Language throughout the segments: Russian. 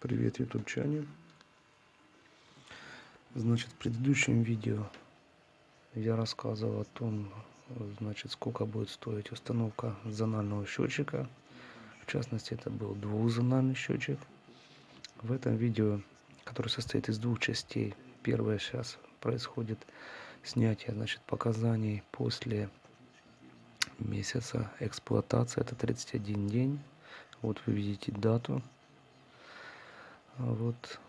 Привет, ютубчане. Значит, в предыдущем видео я рассказывал о том, значит, сколько будет стоить установка зонального счетчика. В частности, это был двухзональный счетчик. В этом видео, которое состоит из двух частей, первое сейчас происходит снятие, значит, показаний после месяца эксплуатации. Это 31 день. Вот вы видите дату вот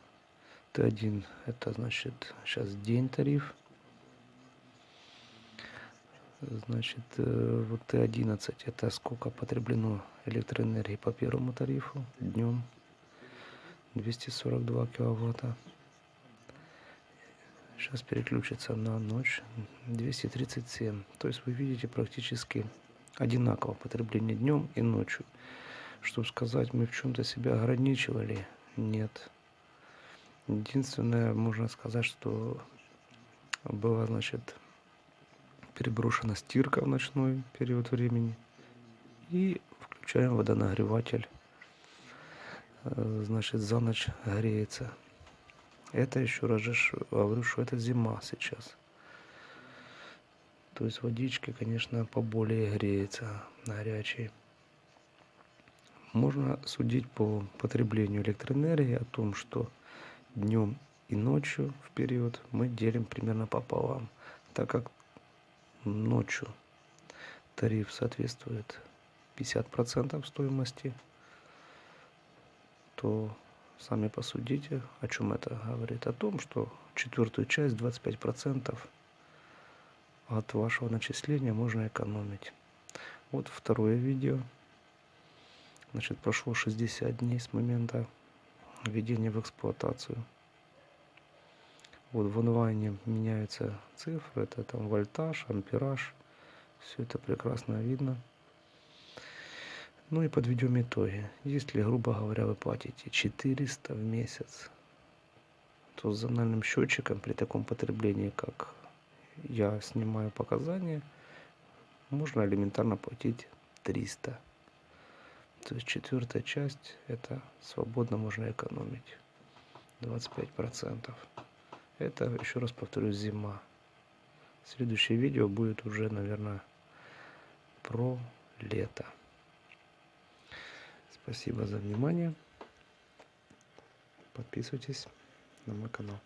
Т1 это значит сейчас день тариф. Значит, э, вот Т11 это сколько потреблено электроэнергии по первому тарифу днем. 242 киловатта. Сейчас переключится на ночь 237. То есть вы видите практически одинаково потребление днем и ночью. Чтобы сказать, мы в чем-то себя ограничивали, нет. Единственное, можно сказать, что была, значит, переброшена стирка в ночной период времени. И включаем водонагреватель. Э, значит, за ночь греется. Это еще раз же говорю, что это зима сейчас. То есть водички, конечно, поболее греется горячей. Можно судить по потреблению электроэнергии о том, что днем и ночью в период мы делим примерно пополам, так как ночью тариф соответствует 50% стоимости, то сами посудите, о чем это говорит. О том, что четвертую часть, 25% от вашего начисления можно экономить. Вот второе видео. Значит, прошло 60 дней с момента введения в эксплуатацию. Вот в онлайне меняются цифры, это там вольтаж, ампераж, все это прекрасно видно. Ну и подведем итоги. Если, грубо говоря, вы платите 400 в месяц, то с зональным счетчиком при таком потреблении, как я снимаю показания, можно элементарно платить 300 то есть четвертая часть это свободно можно экономить. 25 процентов. Это еще раз повторюсь зима. Следующее видео будет уже наверное про лето. Спасибо за внимание. Подписывайтесь на мой канал